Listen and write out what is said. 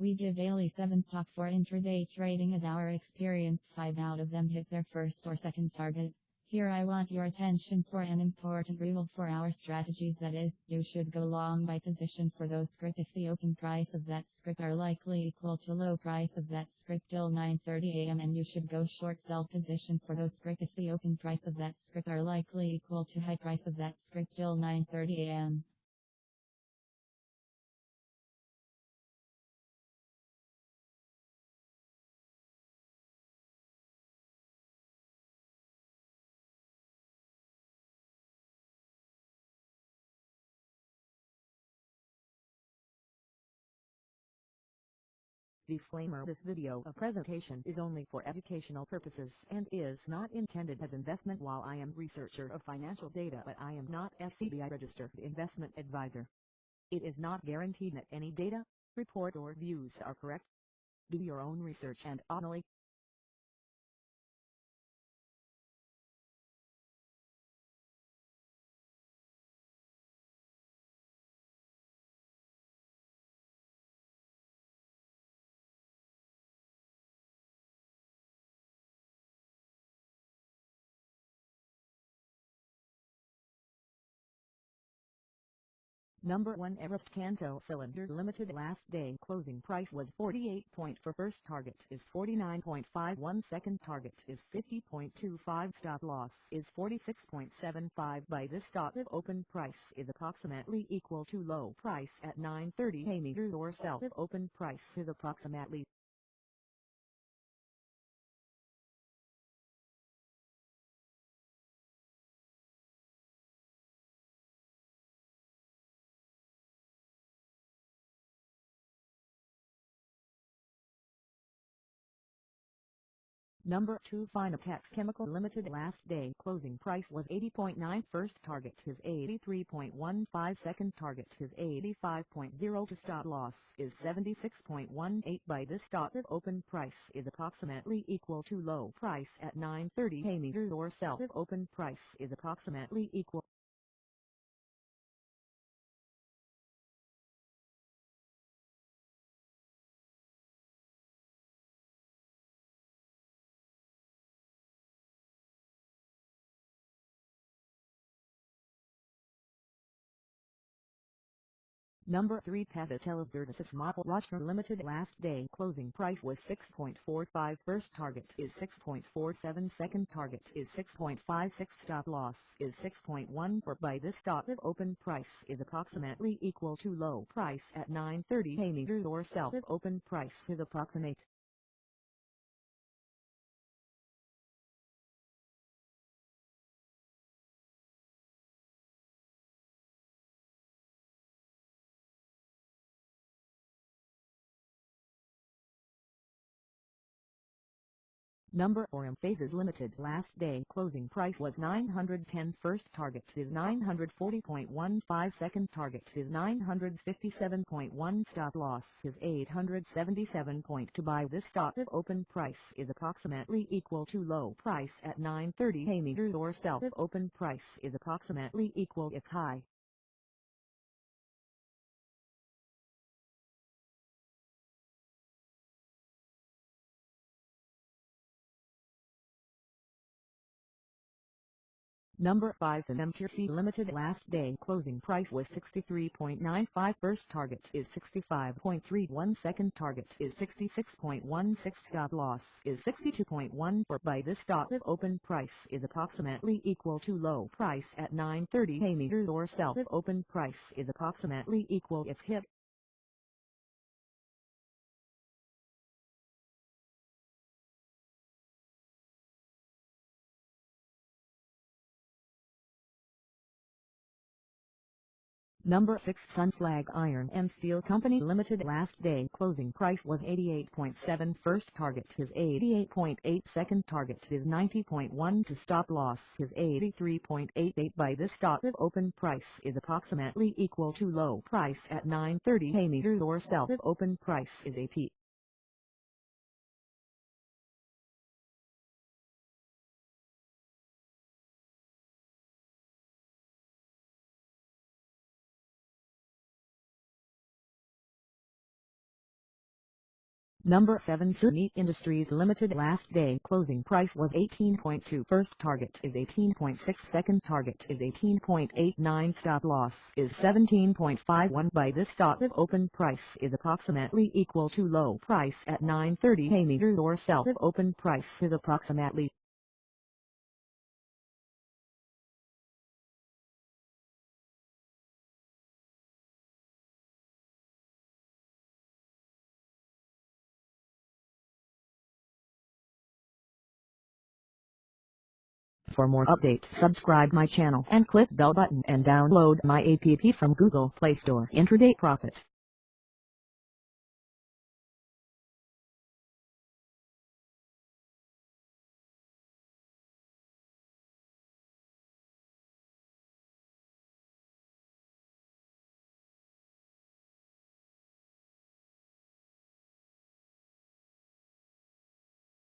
We give daily 7 stock for intraday trading as our experience 5 out of them hit their first or second target. Here I want your attention for an important rule for our strategies that is, you should go long by position for those script if the open price of that script are likely equal to low price of that script till 9.30 am and you should go short sell position for those script if the open price of that script are likely equal to high price of that script till 9.30 am. Disclaimer This video a presentation is only for educational purposes and is not intended as investment while I am researcher of financial data but I am not SEBI registered investment advisor. It is not guaranteed that any data, report or views are correct. Do your own research and only Number 1 Everest Kanto Cylinder Limited last day closing price was 48 point for first target is 49.51 second target is 50.25 stop loss is 46.75 by this stop if open price is approximately equal to low price at 9.30 a meter or sell if open price is approximately Number 2 Fineotex Chemical Limited last day. Closing price was 80.9 first target is 83.15 second target is 85.0 to stop loss is 76.18 by this if open price is approximately equal to low price at 9.30 a meter or sell if open price is approximately equal Number 3 Tavatel Zertis Model Watcher Limited last day closing price was 6.45 first target is 6.47 second target is 6.56 stop loss is 6.14 by this stop if open price is approximately equal to low price at 9.30 a meter or sell if open price is approximate Number 4 Mphasis Limited. Last day. Closing price was 910 first target is 940.15 second target is 957.1 stop loss is 877.2 buy this stock if open price is approximately equal to low price at 930 a meter or sell if open price is approximately equal. If high Number 5 The MTC Limited last day closing price was 63.95 first target is 65.31 second target is 66.16 stop loss is 62.14 by this stop if open price is approximately equal to low price at 9.30 a meter or sell if open price is approximately equal if hit Number 6 Sunflag Iron and Steel Company Limited last day closing price was 88.7 first target is 88.8 second target is 90.1 to stop loss is 83.88 by this stop if open price is approximately equal to low price at 9.30 a meter or sell if open price is AP. Number 7 Sunit Industries Limited. Last day closing price was 18.2 first target is 18.6 second target is 18.89 stop loss is 17.51 by this stock of open price is approximately equal to low price at 930 a meter or sell of open price is approximately For more update subscribe my channel and click bell button and download my app from Google Play Store. Intraday Profit